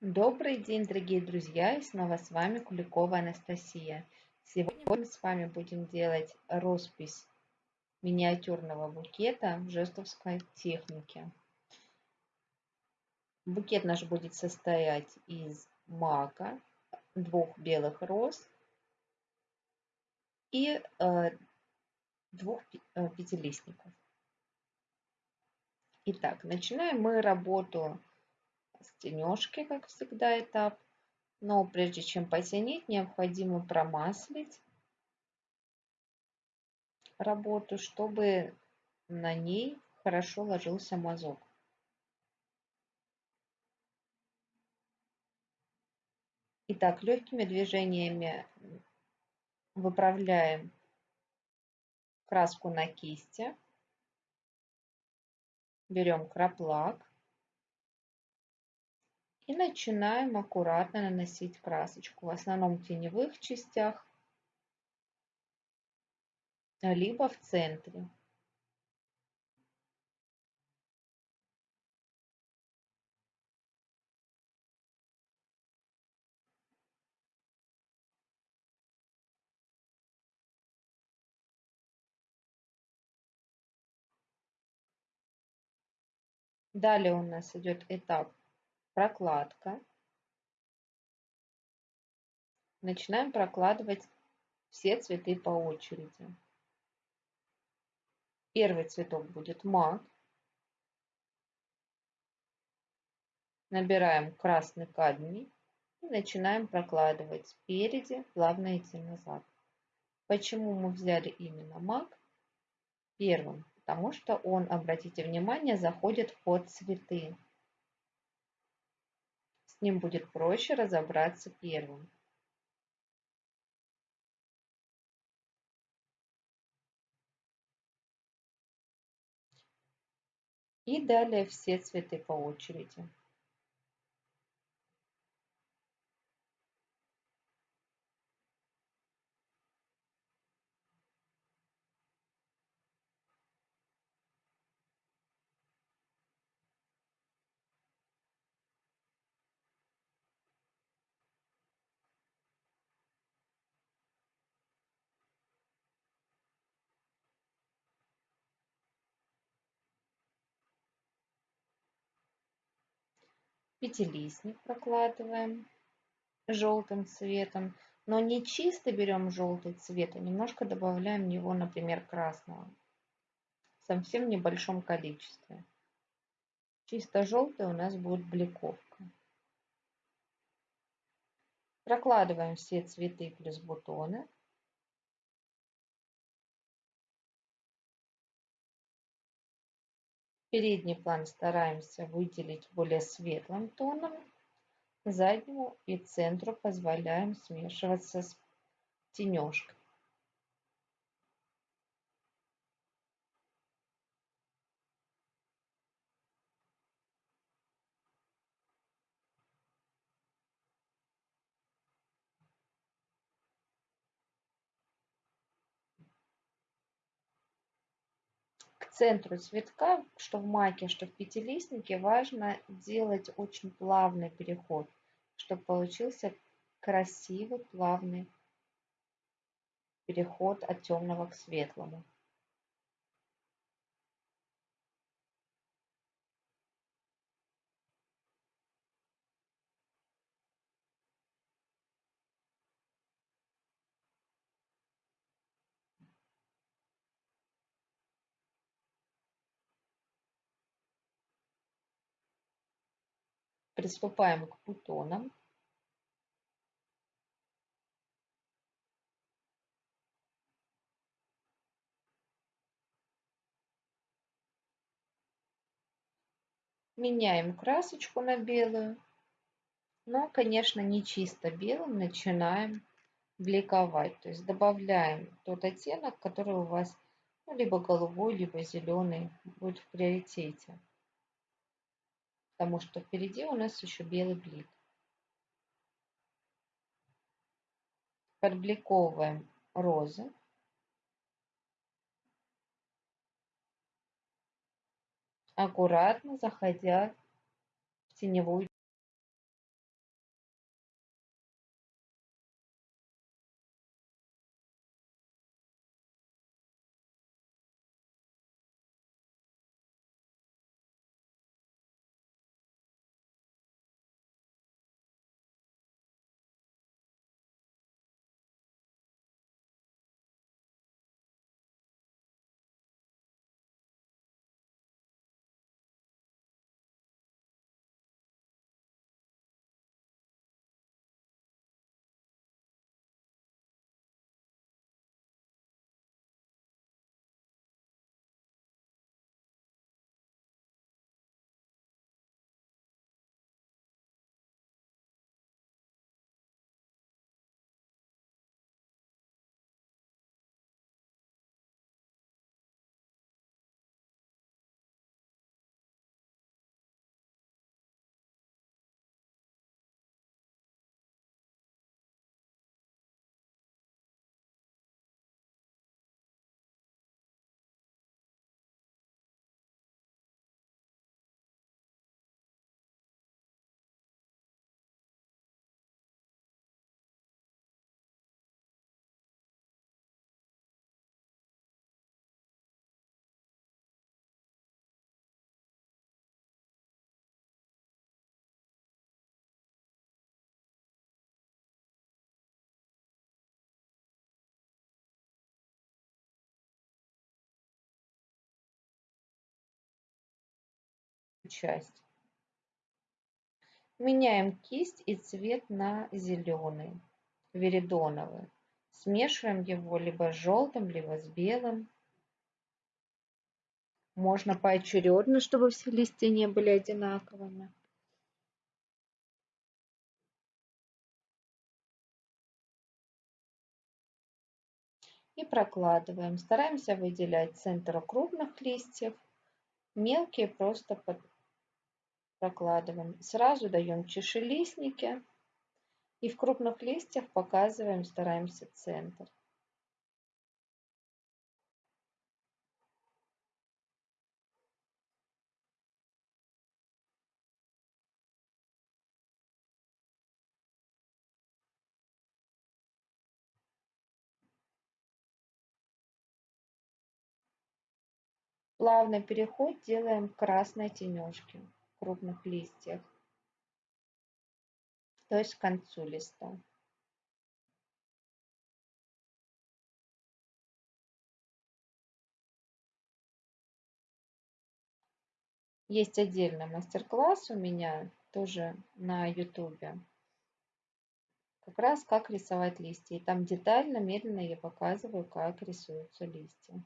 Добрый день, дорогие друзья! И снова с вами Куликова Анастасия. Сегодня мы с вами будем делать роспись миниатюрного букета в жестовской технике. Букет наш будет состоять из мака, двух белых роз и э, двух э, пятилистников. Итак, начинаем мы работу стенежки, как всегда, этап. Но прежде чем потянить, необходимо промаслить работу, чтобы на ней хорошо ложился мазок. Итак, легкими движениями выправляем краску на кисти. Берем краплак и начинаем аккуратно наносить красочку, в основном в теневых частях, либо в центре. Далее у нас идет этап прокладка. Начинаем прокладывать все цветы по очереди. Первый цветок будет мак. Набираем красный кадмий и начинаем прокладывать спереди, плавно идти назад. Почему мы взяли именно мак первым? Потому что он, обратите внимание, заходит под цветы с ним будет проще разобраться первым. И далее все цветы по очереди. Пятилистник прокладываем желтым цветом, но не чисто берем желтый цвет, а немножко добавляем в него, например, красного. В совсем небольшом количестве. Чисто желтый у нас будет бликовка. Прокладываем все цветы плюс бутоны. Передний план стараемся выделить более светлым тоном. Заднему и центру позволяем смешиваться с тенежкой. Центру цветка, что в маке, что в пятилистнике, важно делать очень плавный переход, чтобы получился красивый плавный переход от темного к светлому. Приступаем к бутонам. Меняем красочку на белую. Но, конечно, не чисто белым начинаем бликовать. То есть добавляем тот оттенок, который у вас ну, либо голубой, либо зеленый будет в приоритете потому что впереди у нас еще белый блик. Подбликовываем розы. Аккуратно заходя в теневую часть. Меняем кисть и цвет на зеленый, веридоновый. Смешиваем его либо с желтым, либо с белым. Можно поочередно, чтобы все листья не были одинаковыми. И прокладываем. Стараемся выделять центр крупных листьев. Мелкие просто под прокладываем. Сразу даем чашелистники. И в крупных листьях показываем, стараемся центр. Плавный переход делаем красной тенежке крупных листьев, то есть к концу листа. Есть отдельный мастер-класс у меня тоже на ютубе. Как раз как рисовать листья. И там детально, медленно я показываю, как рисуются листья.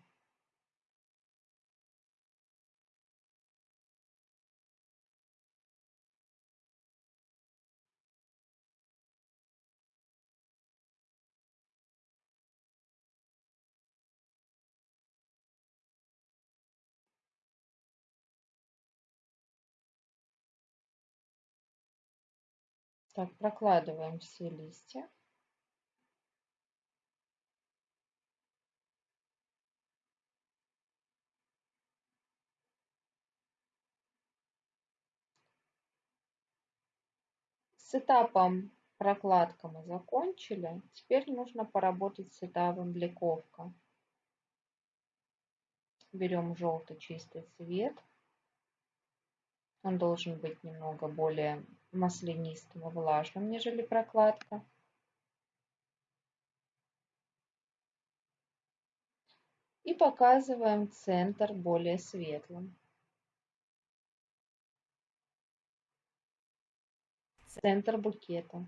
Так, прокладываем все листья. С этапом прокладка мы закончили. Теперь нужно поработать с этапом бликовка. Берем желтый чистый цвет. Он должен быть немного более маслянистым и влажным, нежели прокладка. И показываем центр более светлым. Центр букета.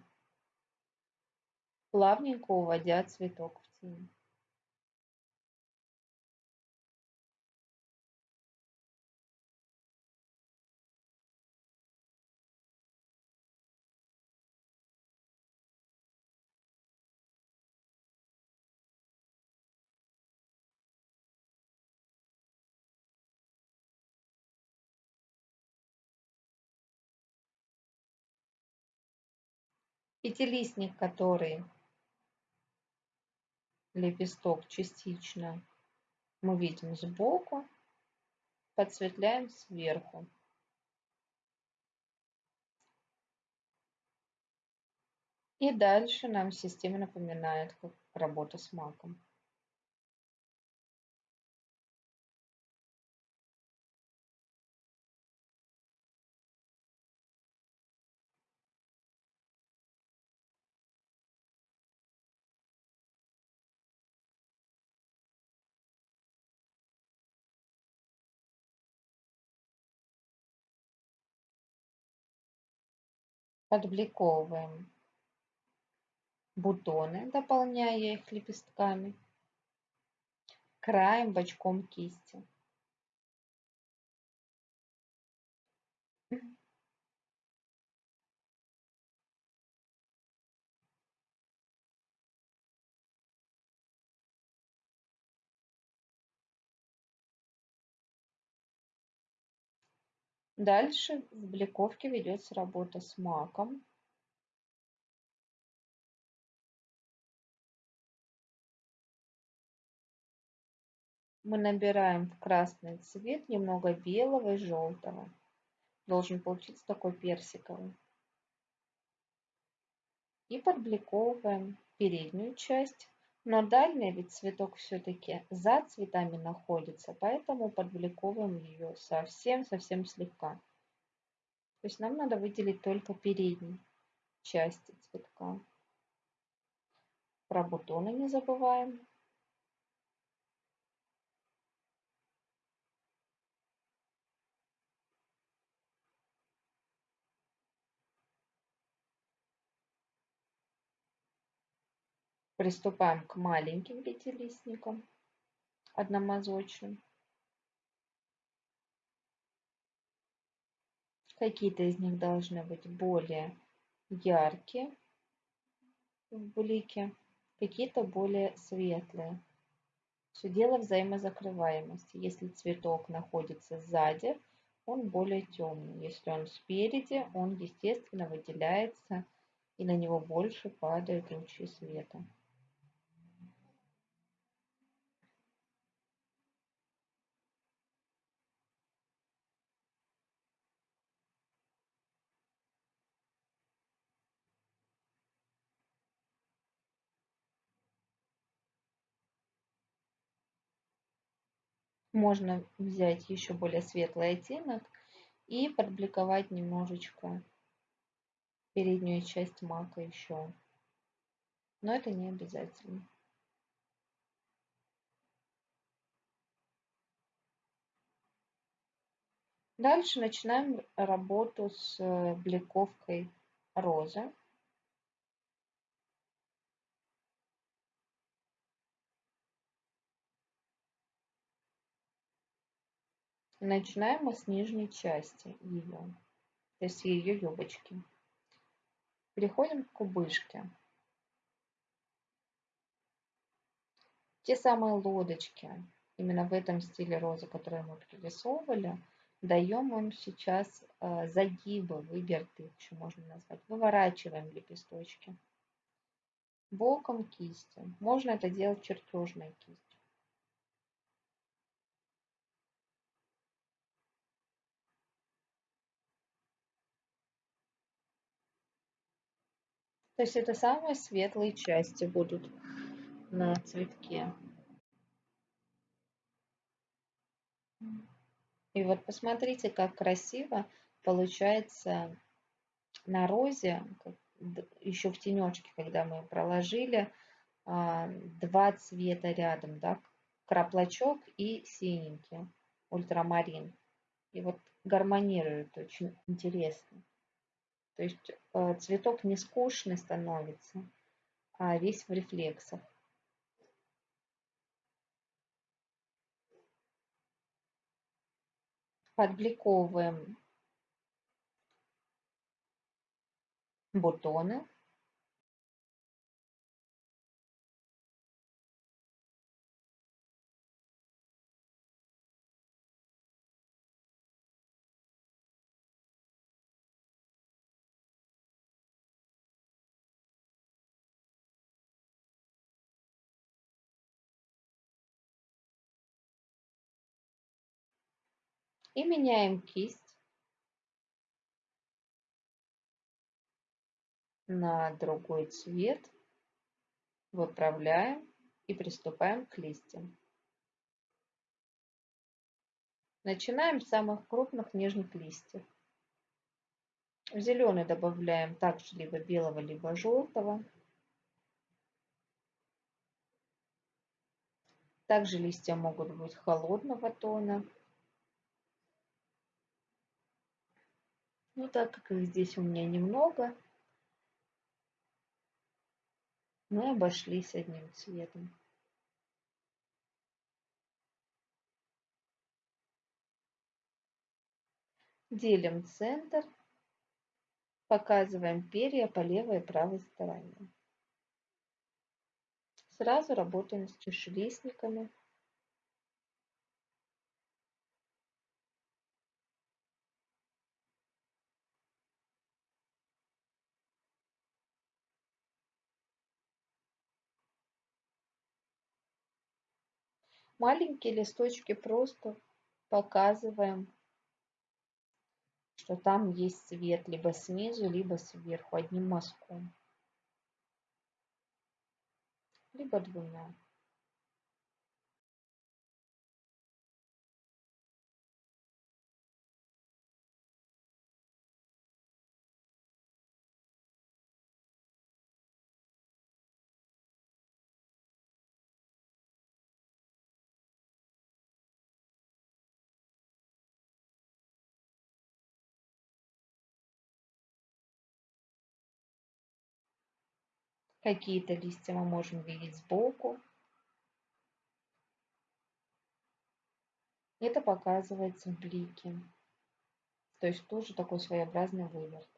Плавненько уводя цветок в тень. Пятилистник, который лепесток частично мы видим сбоку, подсветляем сверху. И дальше нам система напоминает, как работа с маком. Подбликовываем бутоны, дополняя их лепестками, краем бочком кисти. Дальше в бликовке ведется работа с маком. Мы набираем в красный цвет немного белого и желтого. Должен получиться такой персиковый. И подбликовываем переднюю часть. Но дальний ведь цветок все-таки за цветами находится, поэтому подбликовываем ее совсем-совсем слегка. То есть нам надо выделить только передние части цветка. Про бутоны не забываем. Приступаем к маленьким пятилистникам, одномазочным. Какие-то из них должны быть более яркие в блике, какие-то более светлые. Все дело взаимозакрываемости. Если цветок находится сзади, он более темный. Если он спереди, он, естественно, выделяется и на него больше падают лучи света. Можно взять еще более светлый оттенок и подбликовать немножечко переднюю часть мака еще. Но это не обязательно. Дальше начинаем работу с бликовкой розы. Начинаем мы с нижней части ее, то есть ее юбочки. Переходим к кубышке. Те самые лодочки, именно в этом стиле розы, которые мы прорисовывали, даем им сейчас э, загибы, выверты, еще можно назвать. Выворачиваем лепесточки. Боком кисти. Можно это делать чертежной кистью. То есть это самые светлые части будут на цветке. И вот посмотрите, как красиво получается на розе, еще в тенечке, когда мы проложили а, два цвета рядом, да, краплачок и синенький, ультрамарин. И вот гармонирует очень интересно. То есть э, цветок не скучный становится, а весь в рефлексах. Подбликовываем бутоны. И меняем кисть на другой цвет, выправляем и приступаем к листьям. Начинаем с самых крупных нижних листьев. В зеленый добавляем также либо белого, либо желтого. Также листья могут быть холодного тона. Ну, так как их здесь у меня немного, мы обошлись одним цветом. Делим центр, показываем перья по левой и правой стороне. Сразу работаем с чашелистниками. Маленькие листочки просто показываем, что там есть цвет либо снизу, либо сверху одним мазком, либо двумя. Какие-то листья мы можем видеть сбоку. Это показывается в блике. То есть тоже такой своеобразный выверт.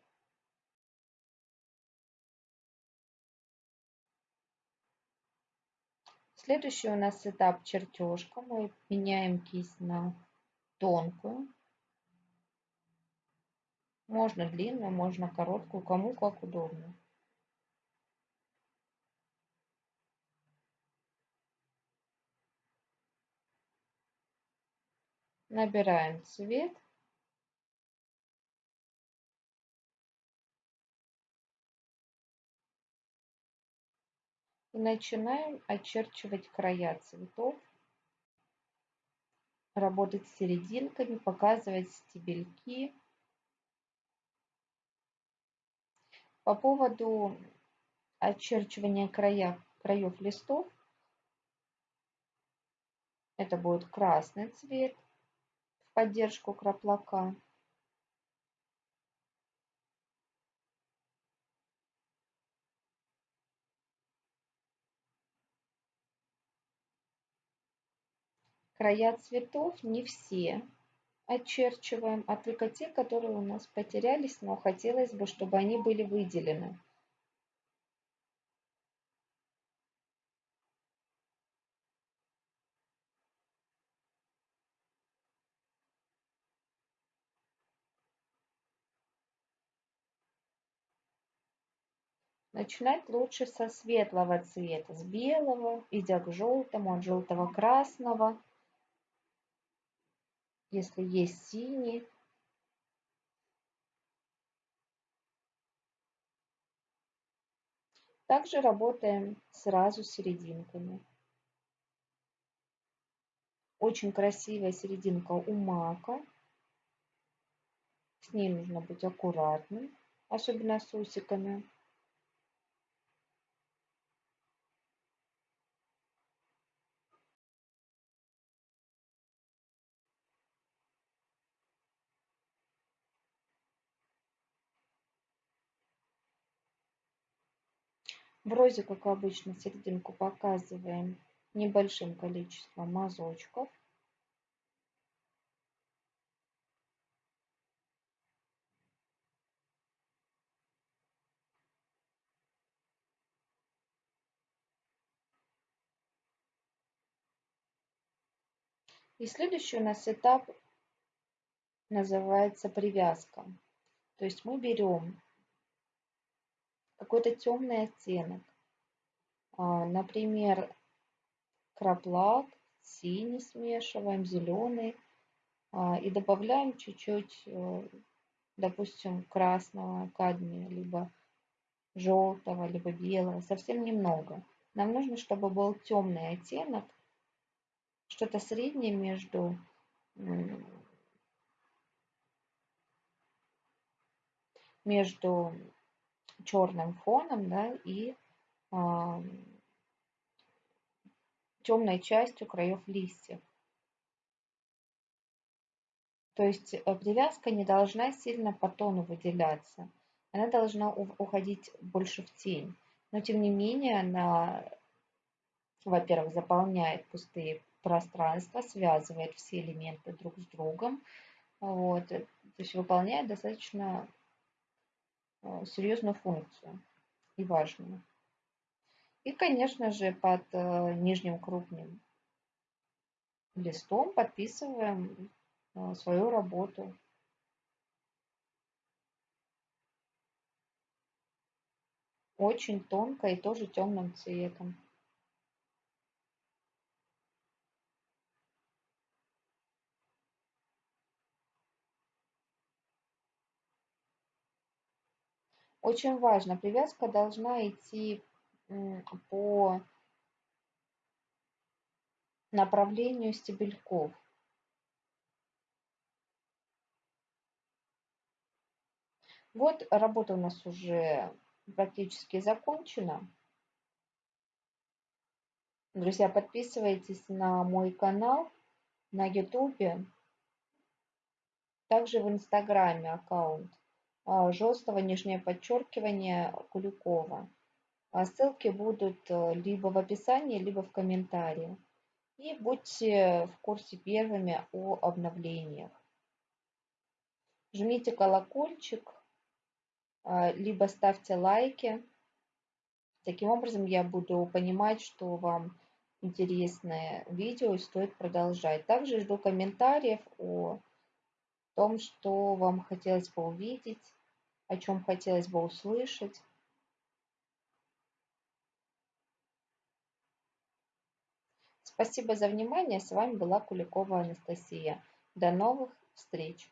Следующий у нас этап чертежка. Мы меняем кисть на тонкую. Можно длинную, можно короткую, кому как удобно. Набираем цвет. И начинаем очерчивать края цветов, работать с серединками, показывать стебельки. По поводу очерчивания края, краев листов, это будет красный цвет поддержку краплака. Края цветов не все очерчиваем, а только те, которые у нас потерялись, но хотелось бы, чтобы они были выделены. Начинать лучше со светлого цвета, с белого, идя к желтому, от желтого красного если есть синий. Также работаем сразу с серединками. Очень красивая серединка у мака. С ней нужно быть аккуратным, особенно с усиками. В розе, как обычно, серединку показываем небольшим количеством мазочков. И следующий у нас этап называется привязка. То есть мы берем какой-то темный оттенок. А, например, краплак, синий смешиваем, зеленый. А, и добавляем чуть-чуть, э, допустим, красного кадмия, либо желтого, либо белого, совсем немного. Нам нужно, чтобы был темный оттенок, что-то среднее между между черным фоном да, и э, темной частью краев листьев. То есть э, привязка не должна сильно по тону выделяться. Она должна уходить больше в тень. Но тем не менее она, во-первых, заполняет пустые пространства, связывает все элементы друг с другом. Вот. То есть выполняет достаточно Э, серьезную функцию и важную. И, конечно же, под э, нижним крупным листом подписываем э, свою работу. Очень тонко и тоже темным цветом. Очень важно, привязка должна идти по направлению стебельков. Вот работа у нас уже практически закончена. Друзья, подписывайтесь на мой канал на YouTube, также в Инстаграме аккаунт. А, жесткого нижнее подчеркивание Куликова. А ссылки будут э, либо в описании, либо в комментарии. И будьте в курсе первыми о обновлениях. Жмите колокольчик, а, либо ставьте лайки. Таким образом я буду понимать, что вам интересное видео и стоит продолжать. Также жду комментариев о том, что вам хотелось бы увидеть, о чем хотелось бы услышать. Спасибо за внимание. С вами была Куликова Анастасия. До новых встреч!